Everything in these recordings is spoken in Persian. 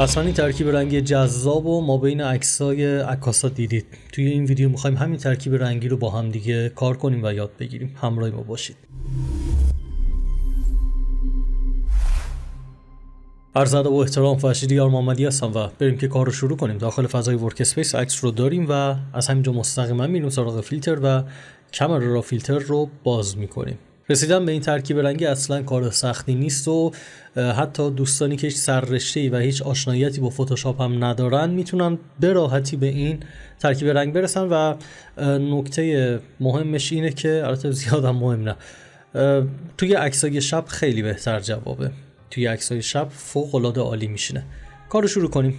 حتما این ترکیب رنگی جذاب و ما بین عکسای عکاسا دیدید. توی این ویدیو می‌خوایم همین ترکیب رنگی رو با هم دیگه کار کنیم و یاد بگیریم. همراه ما باشید. عرض ادب و احترام فرشید یار محمدی هستم و بریم که کار رو شروع کنیم. داخل فضای workspace عکس رو داریم و از همینجا مستقیما میریم سراغ فیلتر و Camera Raw Filter رو باز می‌کنیم. رسیدن به این ترکیب رنگی اصلا کار سختی نیست و حتی دوستانی که هیچ سررشته و هیچ آشناییتی با فتوشاپ هم ندارن می‌تونن به راحتی به این ترکیب رنگ برسن و نکته مهمش اینه که البته زیادم مهم نه توی عکسای شب خیلی بهتر جوابه. توی عکسای شب فوق العاده عالی میشینه. کارو شروع کنیم.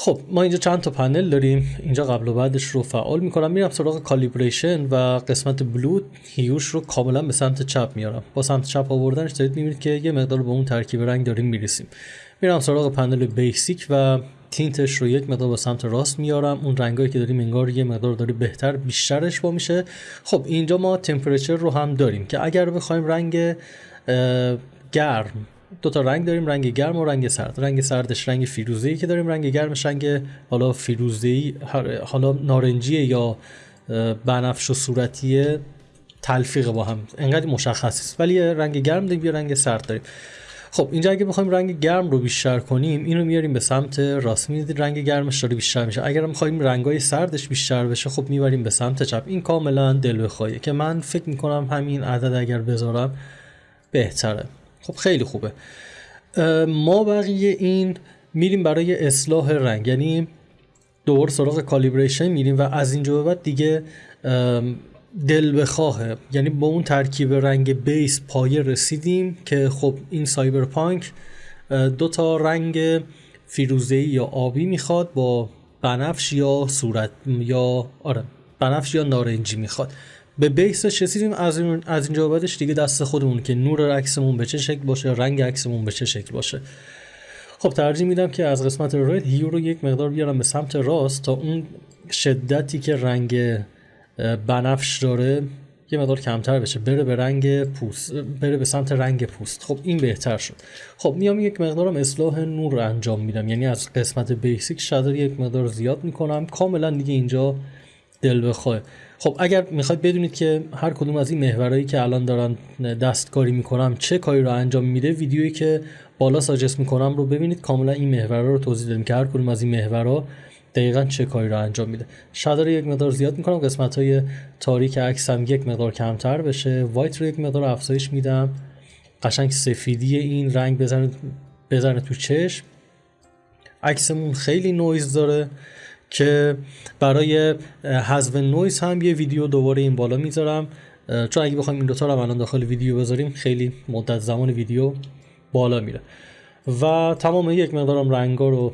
خب ما اینجا چند تا پنل داریم. اینجا قبل و بعدش رو فعال می‌کنم. میرم سراغ کالیبریشن و قسمت بلود هیوش رو کاملا به سمت چپ میارم. با سمت چپ آوردنش دارید می‌بینید که یه مقدار به اون ترکیب رنگ داریم می‌رسیم. میرم سراغ پنل بیسیک و تینتش رو یک مقدار به سمت راست میارم. اون رنگایی که داریم انگار یه مقدار داره بهتر بیشترش با میشه. خب اینجا ما تمپرچر رو هم داریم که اگر بخوایم رنگ گرم دو تا رنگ داریم رنگ گرم و رنگ سرد. رنگ سردش رنگ فیروزه‌ای که داریم رنگ گرمش رنگ حالا فیروزه‌ای حالا نارنجی یا بنفش و صورتی تلفیق با هم. انقدر مشخص است. ولی رنگ گرم داریم یا رنگ سرد داریم. خب اینجا اگه بخوایم رنگ گرم رو بیشتر کنیم اینو میاریم به سمت راست. می‌دید رنگ گرمش داره بیشتر میشه. اگر می‌خوایم رنگای سردش بیشتر بشه خب می‌بریم به سمت چپ. این کاملا دل بخواهی که من فکر می‌کنم همین عدد اگر بذارم بهتره. خب خیلی خوبه. ما بقیه این میریم برای اصلاح رنگ. یعنی دوباره سراغ calibration میریم و از اینجا به بعد دیگه دل بخواهه یعنی با اون ترکیب رنگ base پایه رسیدیم که خب این cyberpunk دو تا رنگ فیروزه‌ای یا آبی می‌خواد با بنفش یا صورتی یا آره بنفش یا نارنجی می‌خواد. به base ش رسیدیم از, این از اینجا بعدش دیگه دست خودمون که نور عکسمون به چه شکل باشه رنگ عکسمون به چه شکل باشه. خب ترجیح میدم که از قسمت رید هیو رو یک مقدار بیارم به سمت راست تا اون شدتی که رنگ بنفش داره یه مقدار کمتر بشه بره به رنگ پوست بره به سمت رنگ پوست. خب این بهتر شد. خب میام یک مقدارم اصلاح نور انجام میدم. یعنی از قسمت بیسیک شادر یک مقدار زیاد می‌کنم. کاملا دیگه اینجا دل بخواه. خب اگر می‌خواید بدونید که هر کدوم از این محورهایی که الان دارن دستکاری می‌کنم چه کاری رو انجام میده ویدیویی که بالا suggest می‌کنم رو ببینید. کاملا این محورها رو توضیح دادیم که هر کدوم از این محورها دقیقا چه کاری رو انجام میده. shadow رو یک مقدار زیاد می‌کنم. قسمت های تاریک عکسم یک مقدار کمتر بشه. white رو یک مقدار افزایش میدم. قشنگ سفیدی این رنگ بزنه بزنه تو چشم. عکسمون خیلی نویز داره. که برای حذف نویز هم یه ویدیو دوباره این بالا می‌ذارم. چون اگه بخوایم این دوتا رو الان داخل ویدیو بذاریم خیلی مدت زمان ویدیو بالا میره. و تمام یک مقدارم رنگا رو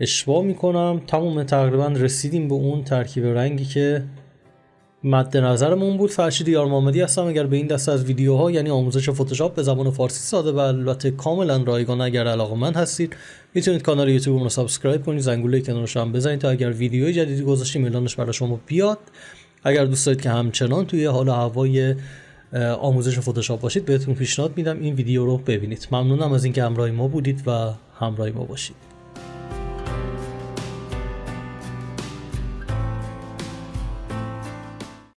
اشباع می‌کنم. تمام تقریبا رسیدیم به اون ترکیب رنگی که مد نظرمون بود. فرشید یار محمدی هستم. اگر به این دست از ویدیوها یعنی آموزش فتوشاپ به زبان فارسی ساده و البته کاملا رایگان اگر علاقه‌مند هستید می‌تونید کانال یوتیوب رو subscribe کنید زنگوله کنارش هم بزنید تا اگر ویدیوی جدیدی گذاشتیم اعلانش برای شما بیاد. اگر دوست دارید که همچنان توی حال هوای آموزش فتوشاپ باشید بهتون پیشنهاد میدم این ویدیو رو ببینید. ممنونم از اینکه همراه ما بودید و همراه ما باشید.